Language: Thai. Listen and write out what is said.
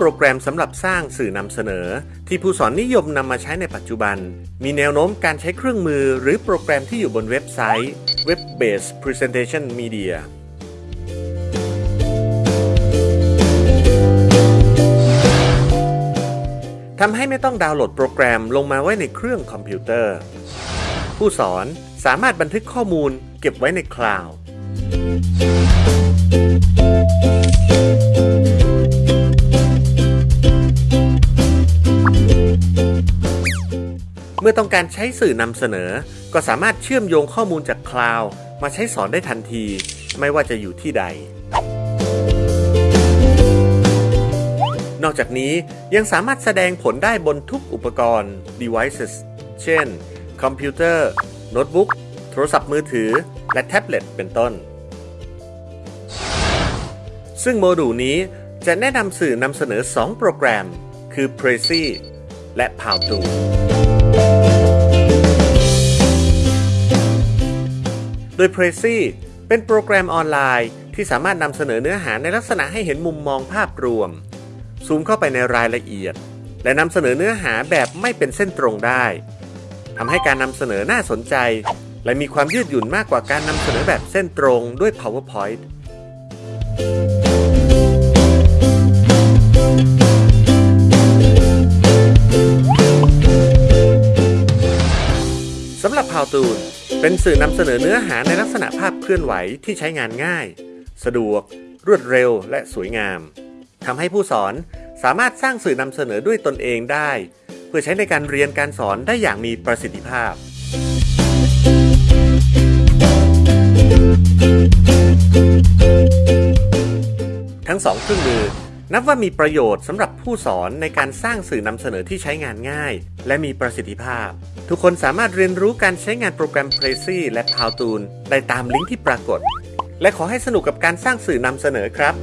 โปรแกรมสำหรับสร้างสื่อนำเสนอ ที่ผู้สอนนิยมนำมาใช้ในปัจจุบัน มีแนวโน้มการใช้เครื่องมือหรือโปรแกรมที่อยู่บนเว็บไซต์ Web Based Presentation Media ทำให้ไม่ต้องดาวน์โหลดโปรแกรมลงมาไว้ในเครื่องคอมพิวเตอร์ ผู้สอนสามารถบันทึกข้อมูลเก็บไว้ในคลาวด์ เมื่อต้องการใช้สื่อนำเสนอ ก็สามารถเชื่อมโยงข้อมูลจากคลาวด์มาใช้สอนได้ทันที ไม่ว่าจะอยู่ที่ใด นอกจากนี้ยังสามารถแสดงผลได้บนทุกอุปกรณ์ devices เช่น คอมพิวเตอร์ โน้ตบุ๊ก โทรศัพท์มือถือ และแท็บเล็ตเป็นต้น ซึ่งโมดูลนี้จะแนะนำสื่อนำเสนอ 2 โปรแกรม คือ Prezi และ Powtoon โดย Prezi เป็นโปรแกรมออนไลน์ที่สามารถนำเสนอเนื้อหาในลักษณะให้เห็นมุมมองภาพรวม ซูมเข้าไปในรายละเอียด และนำเสนอเนื้อหาแบบไม่เป็นเส้นตรงได้ทำให้การนำเสนอน่าสนใจ และมีความยืดหยุ่นมากกว่าการนำเสนอแบบเส้นตรงด้วย PowerPoint สำหรับ Powtoon เป็นสื่อนำเสนอเนื้อหาในลักษณะภาพเคลื่อนไหวที่ใช้งานง่าย สะดวก รวดเร็วและสวยงามทำให้ผู้สอนสามารถสร้างสื่อนำเสนอด้วยตนเองได้ เพื่อใช้ในการเรียนการสอนได้อย่างมีประสิทธิภาพ ทั้งสองเครื่องมือ นับว่ามีประโยชน์สำหรับผู้สอนในการสร้างสื่อนำเสนอที่ใช้งานง่าย และมีประสิทธิภาพ ทุกคนสามารถเรียนรู้การใช้งานโปรแกรม Prezi และ Powtoon ได้ตามลิงก์ที่ปรากฏ และขอให้สนุกกับการสร้างสื่อนำเสนอครับ